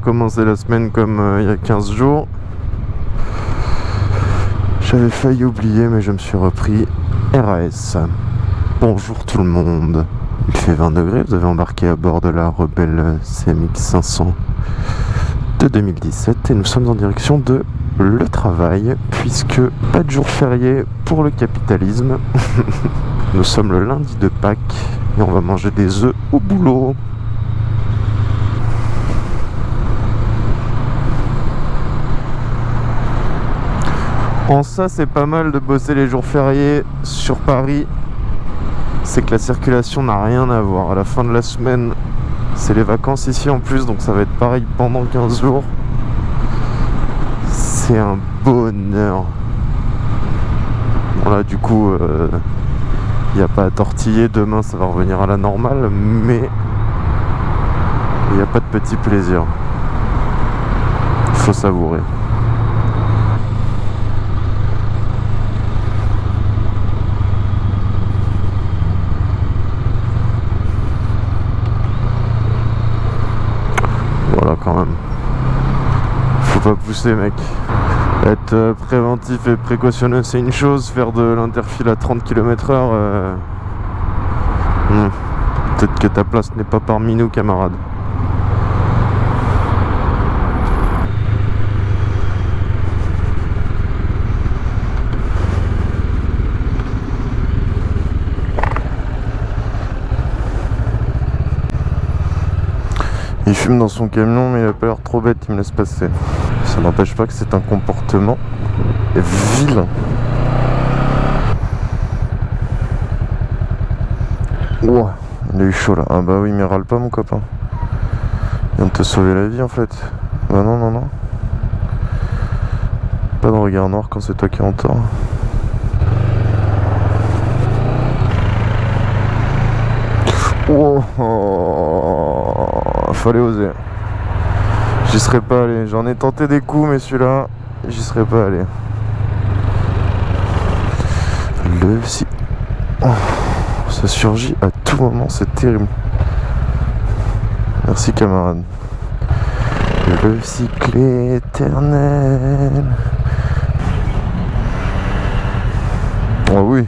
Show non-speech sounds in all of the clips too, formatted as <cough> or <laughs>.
recommencer la semaine comme euh, il y a 15 jours. J'avais failli oublier, mais je me suis repris RAS. Bonjour tout le monde. Il fait 20 degrés, vous avez embarqué à bord de la Rebelle CMX 500 de 2017 et nous sommes en direction de le travail puisque pas de jour férié pour le capitalisme. <laughs> nous sommes le lundi de Pâques et on va manger des œufs au boulot. En ça, c'est pas mal de bosser les jours fériés sur Paris. C'est que la circulation n'a rien à voir. À la fin de la semaine, c'est les vacances ici en plus, donc ça va être pareil pendant 15 jours. C'est un bonheur. Bon là, du coup, il euh, n'y a pas à tortiller. Demain, ça va revenir à la normale, mais il n'y a pas de petit plaisir. Il faut savourer. quand même. Faut pas pousser mec. Être euh, préventif et précautionneux c'est une chose, faire de l'interfile à 30 km heure... Euh, hmm. Peut-être que ta place n'est pas parmi nous camarades. Il fume dans son camion mais il a pas l'air trop bête, il me laisse passer. N'empêche pas que c'est un comportement vilain. Ouah, il a eu chaud là. Ah bah oui mais râle pas mon copain. Il vient de te sauver la vie en fait. Bah non non non. Pas de regard noir quand c'est toi qui entends. Oh, fallait oser. J'y serais pas allé. J'en ai tenté des coups, mais celui-là, j'y serais pas allé. Le si. Oh, ça surgit à tout moment, c'est terrible. Merci camarade. Le cycle éternel. Oh oui.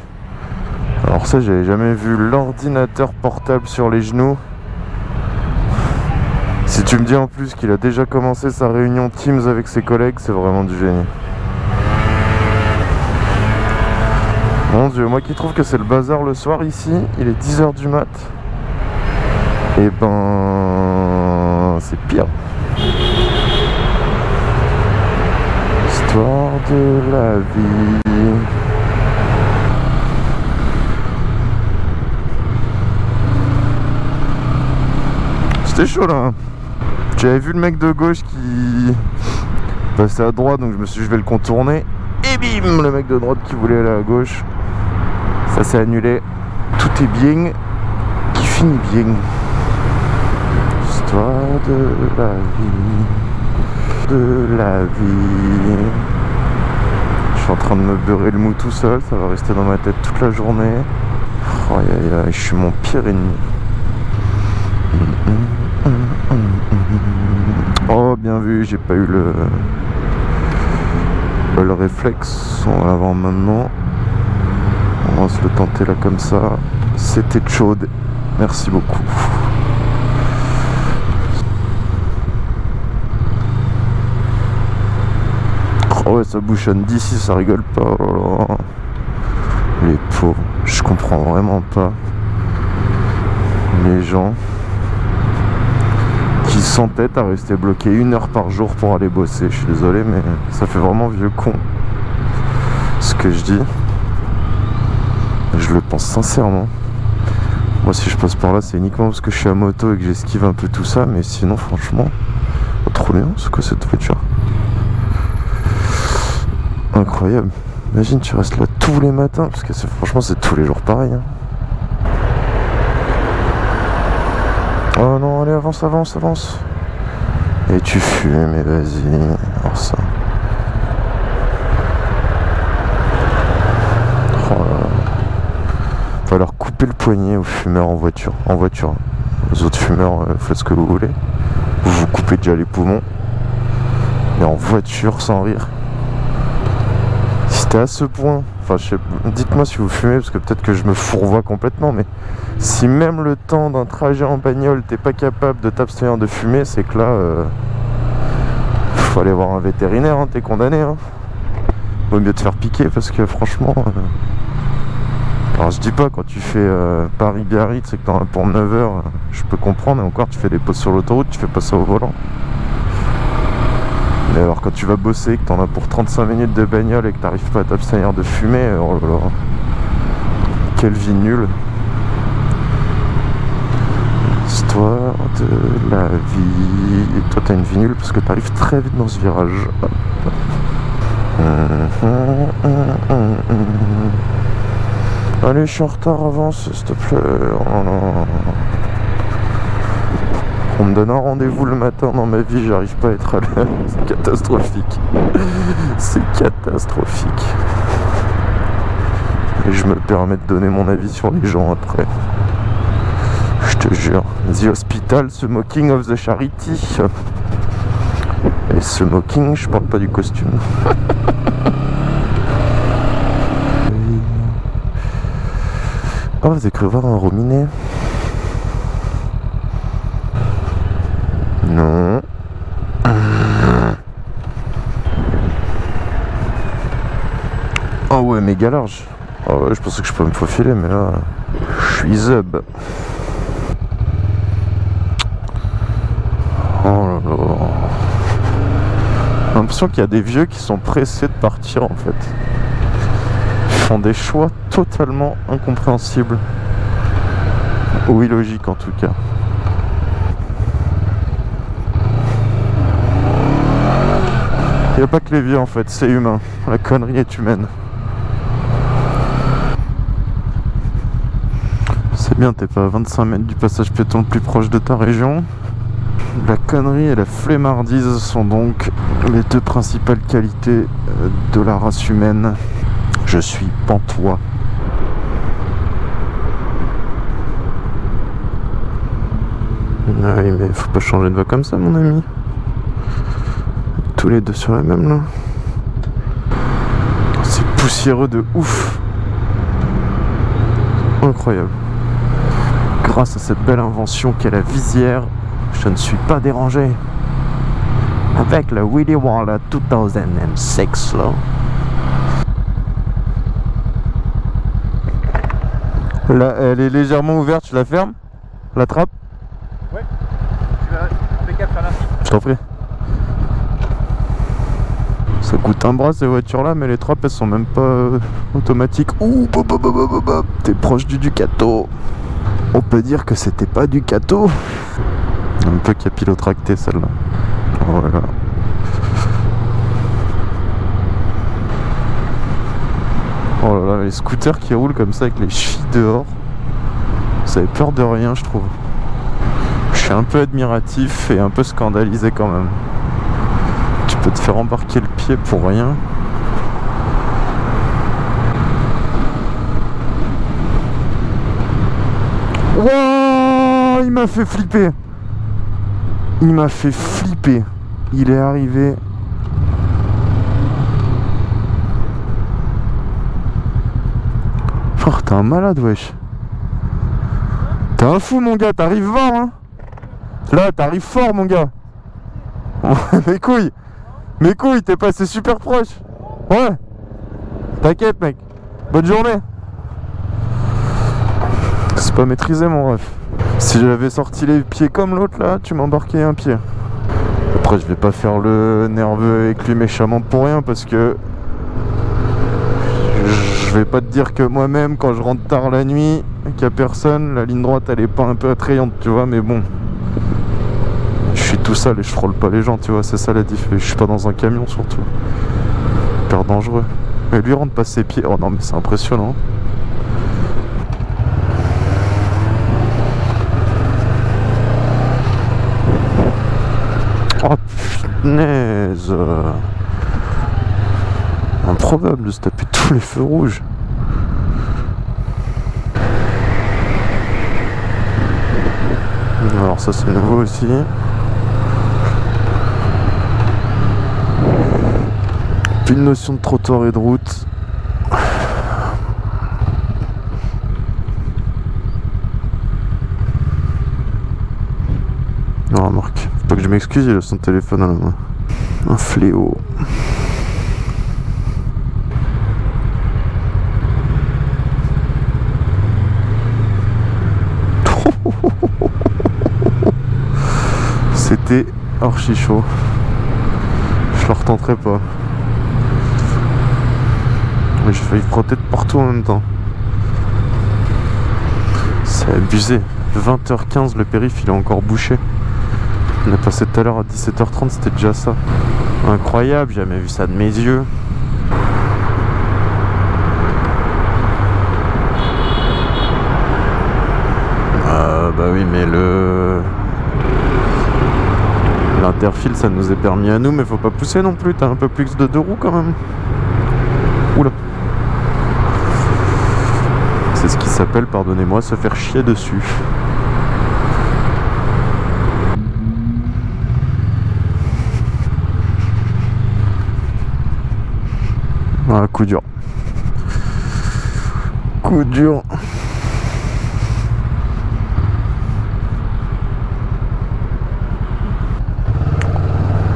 Alors ça, j'avais jamais vu l'ordinateur portable sur les genoux. Si tu me dis en plus qu'il a déjà commencé sa réunion Teams avec ses collègues, c'est vraiment du génie. Mon dieu, moi qui trouve que c'est le bazar le soir ici, il est 10h du mat. Et eh ben... c'est pire. Histoire de la vie. C'était chaud là. J'avais vu le mec de gauche qui passait à droite, donc je me suis dit je vais le contourner. Et bim, le mec de droite qui voulait aller à gauche. Ça s'est annulé. Tout est bien qui finit bien. Histoire de la vie. De la vie. Je suis en train de me beurrer le mou tout seul, ça va rester dans ma tête toute la journée. Oh, aïe, aïe, je suis mon pire ennemi. Oh, bien vu, j'ai pas eu le, le réflexe en avant maintenant. On va se le tenter là comme ça. C'était chaude. Merci beaucoup. Oh ouais, ça bouchonne d'ici, ça rigole pas. Oh Les pauvres, je comprends vraiment pas les gens s'entête à rester bloqué une heure par jour pour aller bosser. Je suis désolé, mais ça fait vraiment vieux con ce que je dis. Je le pense sincèrement. Moi, si je passe par là, c'est uniquement parce que je suis à moto et que j'esquive un peu tout ça. Mais sinon, franchement, oh, trop bien. C'est quoi cette voiture? Incroyable. Imagine, tu restes là tous les matins. Parce que franchement, c'est tous les jours pareil. Hein. Oh non, avance, avance, avance. Et tu fumes, et vas-y. Alors ça. Oh Va leur couper le poignet aux fumeurs en voiture. En voiture. Aux autres fumeurs, euh, faites ce que vous voulez. vous vous coupez déjà les poumons. Mais en voiture, sans rire. C'était à ce point, enfin, dites-moi si vous fumez, parce que peut-être que je me fourvoie complètement, mais si même le temps d'un trajet en bagnole, t'es pas capable de t'abstenir de fumer, c'est que là, euh, faut aller voir un vétérinaire, hein, t'es condamné. Hein. Vaut mieux te faire piquer, parce que franchement... euh, alors je dis pas quand tu fais euh, Paris-Biarritz c'est que t'en as pour 9 heures, euh, je peux comprendre, et encore tu fais des pauses sur l'autoroute, tu fais pas ça au volant. Mais alors quand tu vas bosser, que t'en as pour 35 minutes de bagnole et que t'arrives pas à t'abstenir de fumer, oh là là. Quelle vie nulle. Histoire de la vie. Et toi t'as une vie nulle parce que t'arrives très vite dans ce virage. Allez, je suis en retard, avance, s'il te plaît. Oh. On me donne un rendez-vous le matin dans ma vie, j'arrive pas à être à l'heure. C'est catastrophique. C'est catastrophique. Et je me permets de donner mon avis sur les gens après. Je te jure. The Hospital, the Mocking of the Charity. Et ce Mocking, je parle pas du costume. Oh, vous avez un rominet Non. Oh ouais, méga large. Oh ouais, je pensais que je pouvais me faufiler, mais là, je suis zub. Oh là là. J'ai l'impression qu'il y a des vieux qui sont pressés de partir en fait. Ils font des choix totalement incompréhensibles. Ou illogiques en tout cas. Il n'y a pas que les vieux en fait, c'est humain. La connerie est humaine. C'est bien, t'es pas à 25 mètres du passage piéton le plus proche de ta région. La connerie et la flemmardise sont donc les deux principales qualités euh, de la race humaine. Je suis pantois. Oui, mais faut pas changer de voix comme ça, mon ami. Tous les deux sur la même là. C'est poussiéreux de ouf. Incroyable. Grâce à cette belle invention qu'est la visière, je ne suis pas dérangé. Avec le Willy Waller 2006 là. Là, elle est légèrement ouverte, tu la fermes? La trappe? Ouais, tu vas impeccable sur l'instant. Je t'en prie. Ça coûte un bras ces voitures là, mais les trappes elles sont même pas euh, automatiques. Ouh, t'es proche du Ducato. On peut dire que c'était pas Ducato. Un peu capillotracté celle-là. Voilà. Oh là là, les scooters qui roulent comme ça avec les chevilles dehors. Ça avait peur de rien, je trouve. Je suis un peu admiratif et un peu scandalisé quand même. Tu peux te faire embarquer le pied pour rien. Wouah Il m'a fait flipper. Il m'a fait flipper. Il est arrivé. Oh, t'es un malade, wesh. T'es un fou, mon gars. T'arrives fort, hein. Là, t'arrives fort, mon gars. <laughs> Mes couilles. Mes couilles, t'es passé super proche. Ouais. T'inquiète, mec. Bonne journée. C'est pas maîtrisé, mon ref. Si j'avais sorti les pieds comme l'autre, là, tu m'embarquais un pied. Après, je vais pas faire le nerveux avec lui méchamment pour rien, parce que... Je vais pas te dire que moi-même, quand je rentre tard la nuit, qu'il y a personne, la ligne droite, elle est pas un peu attrayante, tu vois, mais bon... Je suis tout seul et je frôle pas les gens, tu vois, c'est ça la diff. Je suis pas dans un camion surtout. Hyper dangereux. Et lui rentre pas ses pieds. Oh non, mais c'est impressionnant. Improbable euh, de se taper tous les feux rouges. Alors ça c'est nouveau aussi. Plus de notion de trottoir et de route. M'excuse, il a son téléphone à la main. Un fléau. <laughs> C'était archi chaud. Je le retenterai pas. Mais j'ai failli frotter de partout en même temps. C'est abusé. 20h15, le périph' il est encore bouché. On est passé tout à l'heure à 17h30, c'était déjà ça. Incroyable, j'ai jamais vu ça de mes yeux. Ah bah oui, mais le... L'interfile, ça nous est permis à nous, mais faut pas pousser non plus. T'as un peu plus de deux roues quand même. Oula. C'est ce qui s'appelle, pardonnez-moi, se faire chier dessus. Ah, coup dur. Coup dur.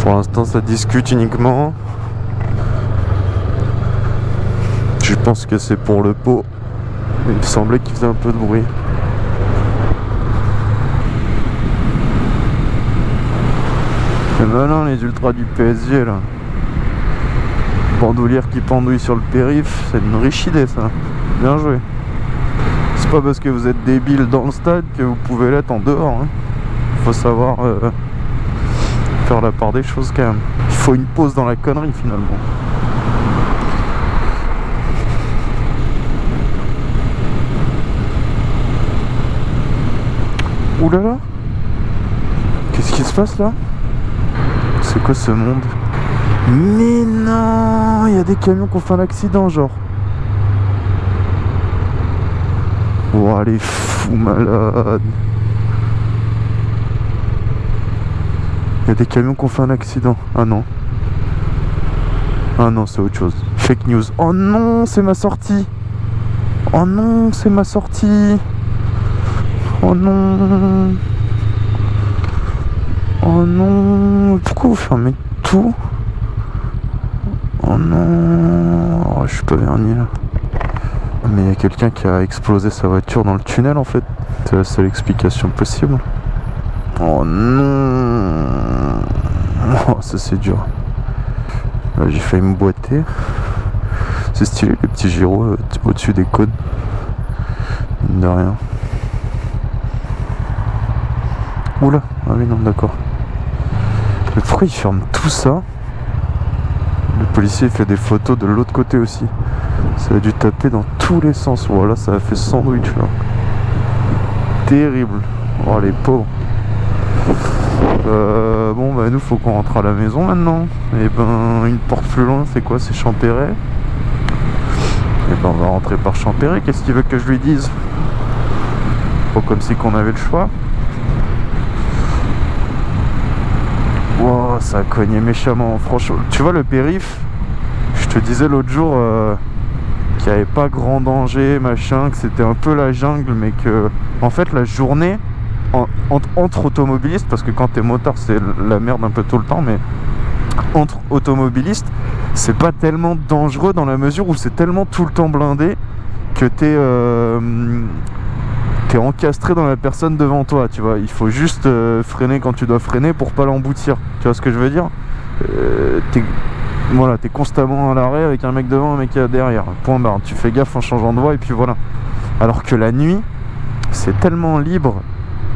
Pour l'instant, ça discute uniquement. Je pense que c'est pour le pot. Il me semblait qu'il faisait un peu de bruit. Et ben non, les ultras du PSG là. Bandoulière qui pendouille sur le périph', c'est une riche idée ça. Bien joué. C'est pas parce que vous êtes débile dans le stade que vous pouvez l'être en dehors. Hein. Faut savoir euh, faire la part des choses quand même. Il faut une pause dans la connerie finalement. Ouh là là Qu'est-ce qui se passe là? C'est quoi ce monde? Mais non Il y a des camions qui ont fait un accident genre. Oh les fous malades Il y a des camions qui ont fait un accident. Ah non. Ah non, c'est autre chose. Fake news. Oh non, c'est ma sortie. Oh non, c'est ma sortie. Oh non. Oh non. Pourquoi vous fermez tout? Oh non. Oh, je suis pas verni là. Mais il y a quelqu'un qui a explosé sa voiture dans le tunnel en fait. C'est la seule explication possible. Oh non Oh ça c'est dur. J'ai failli me boiter. C'est stylé les petits gyros euh, au-dessus des cônes. De rien. Oula Ah oui non d'accord. Mais pourquoi ils ferment tout ça? Policier fait des photos de l'autre côté aussi. Ça a dû taper dans tous les sens. Voilà, ça a fait sandwich là. Terrible. Oh les pauvres. Euh, bon bah nous faut qu'on rentre à la maison maintenant. Et ben une porte plus loin c'est quoi? C'est Champéret? Et ben on va rentrer par Champéret. Qu'est-ce qu'il veut que je lui dise? Pas comme si qu'on avait le choix. Wow, ça a cogné méchamment. Franchement, tu vois le périph', te disais l'autre jour euh, qu'il n'y avait pas grand danger, machin, que c'était un peu la jungle, mais que en fait la journée en- entre, automobilistes, parce que quand t'es motard c'est la merde un peu tout le temps, mais entre automobilistes, c'est pas tellement dangereux dans la mesure où c'est tellement tout le temps blindé que t'es euh, t'es encastré dans la personne devant toi, tu vois. Il faut juste euh, freiner quand tu dois freiner pour pas l'emboutir. Tu vois ce que je veux dire? Voilà, t'es constamment à l'arrêt avec un mec devant, un mec derrière. Point barre. Tu fais gaffe en changeant de voie et puis voilà. Alors que la nuit, c'est tellement libre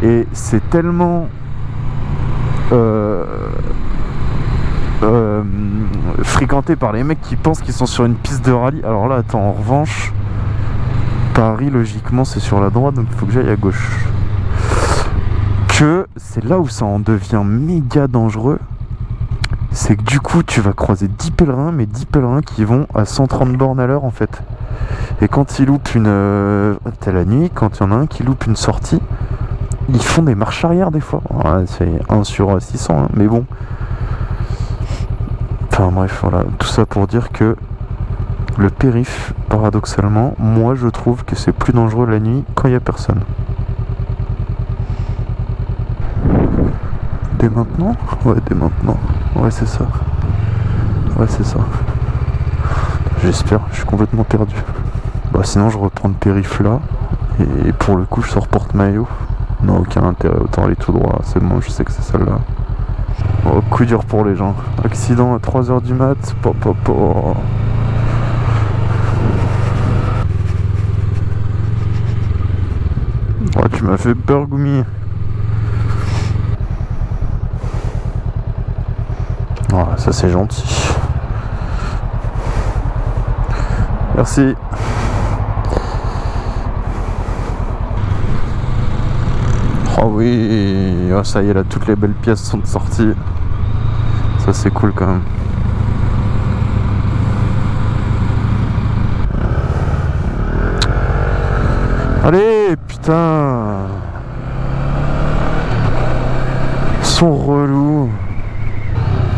et c'est tellement euh, euh, fréquenté par les mecs qui pensent qu'ils sont sur une piste de rallye. Alors là, attends, en revanche, Paris, logiquement, c'est sur la droite, donc il faut que j'aille à gauche. Que c'est là où ça en devient méga dangereux. C'est que du coup, tu vas croiser 10 pèlerins, mais 10 pèlerins qui vont à 130 bornes à l'heure en fait. Et quand ils loupent une. Euh, T'as la nuit, quand il y en a un qui loupe une sortie, ils font des marches arrière des fois. Ouais, c'est 1 sur 600, hein, mais bon. Enfin bref, voilà, tout ça pour dire que le périph, paradoxalement, moi je trouve que c'est plus dangereux la nuit quand il n'y a personne. Dès maintenant? Ouais, dès maintenant. Ouais, c'est ça. Ouais, c'est ça. J'espère, je suis complètement perdu. Bah sinon je reprends le périph là. Et pour le coup je sors porte-maillot. Non, aucun intérêt, autant aller tout droit. C'est bon, je sais que c'est celle-là. Oh, coup dur pour les gens. Accident à 3h du mat. Pop, pop, pop. Oh, tu m'as fait peur, Goumi. Ça c'est gentil. Merci. Oh oui, oh, ça y est là, toutes les belles pièces sont sorties. Ça c'est cool quand même. Allez, putain Ils sont.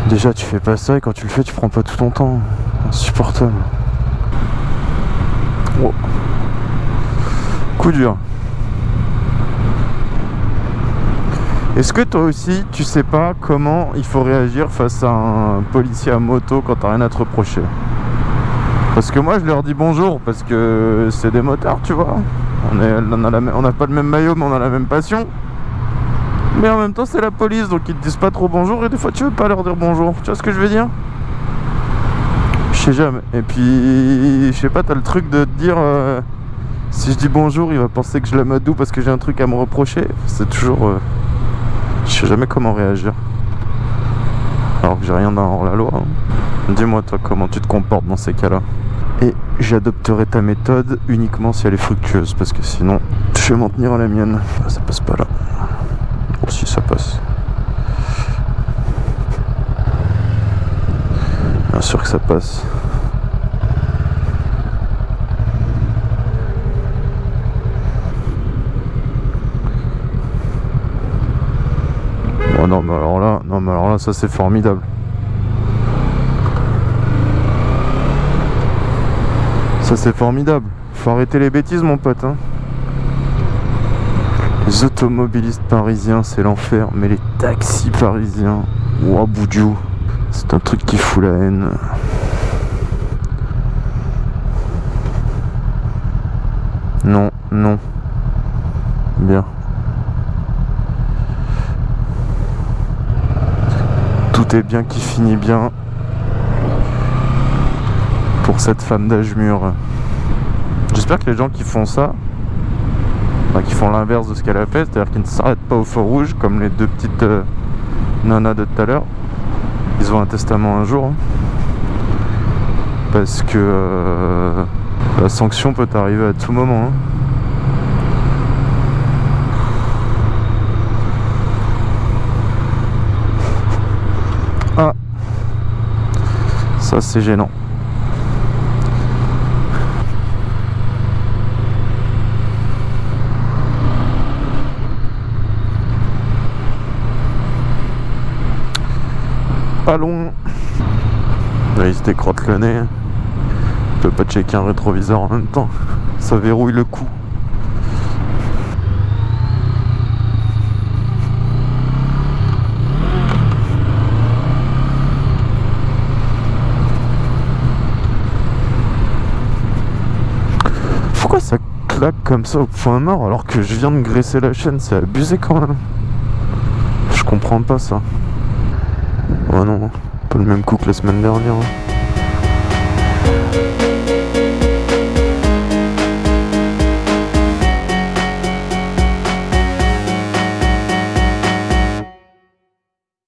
Déjà tu fais pas ça et quand tu le fais tu prends pas tout ton temps. Insupportable. Coup dur. Est-ce que toi aussi, tu sais pas comment il faut réagir face à un policier à moto quand t'as rien à te reprocher? Parce que moi, je leur dis bonjour parce que c'est des motards, tu vois. On n'a pas le même maillot, mais on a la même passion. Mais en même temps, c'est la police, donc ils te disent pas trop bonjour et des fois, tu veux pas leur dire bonjour. Tu vois ce que je veux dire? Je sais jamais. Et puis, je sais pas, t'as le truc de te dire... Euh, si je dis bonjour, il va penser que je l'amadou parce que j'ai un truc à me reprocher. C'est toujours... Euh, je sais jamais comment réagir. Alors que j'ai rien dans la loi. Hein. Dis-moi toi comment tu te comportes dans ces cas-là? Et j'adopterai ta méthode uniquement si elle est fructueuse. Parce que sinon, je vais m'en tenir à la mienne. Ça passe pas là. Si ça passe. Bien sûr que ça passe. Oh non mais alors là, non mais alors là ça c'est formidable. Ça c'est formidable. Faut arrêter les bêtises mon pote. Hein. Les automobilistes parisiens c'est l'enfer. Mais les taxis parisiens, ouah boudiou. C'est un truc qui fout la haine. Non, non. Bien. tout est bien qui finit bien pour cette femme d'âge mûr. J'espère que les gens qui font ça, qui font l'inverse de ce qu'elle a fait, c'est-à-dire qu'ils ne s'arrêtent pas au feu rouge comme les deux petites euh, nanas de tout à l'heure, ils ont un testament un jour. Hein. parce que euh, la sanction peut arriver à tout moment. Hein. Ça, c'est gênant. Allons Là, il se décrotte le nez. Il peut pas checker un rétroviseur en même temps. Ça verrouille le coup. ça claque comme ça au point mort alors que je viens de graisser la chaîne? C'est abusé quand même. Je comprends pas ça. Oh non, pas le même coup que la semaine dernière. Hein.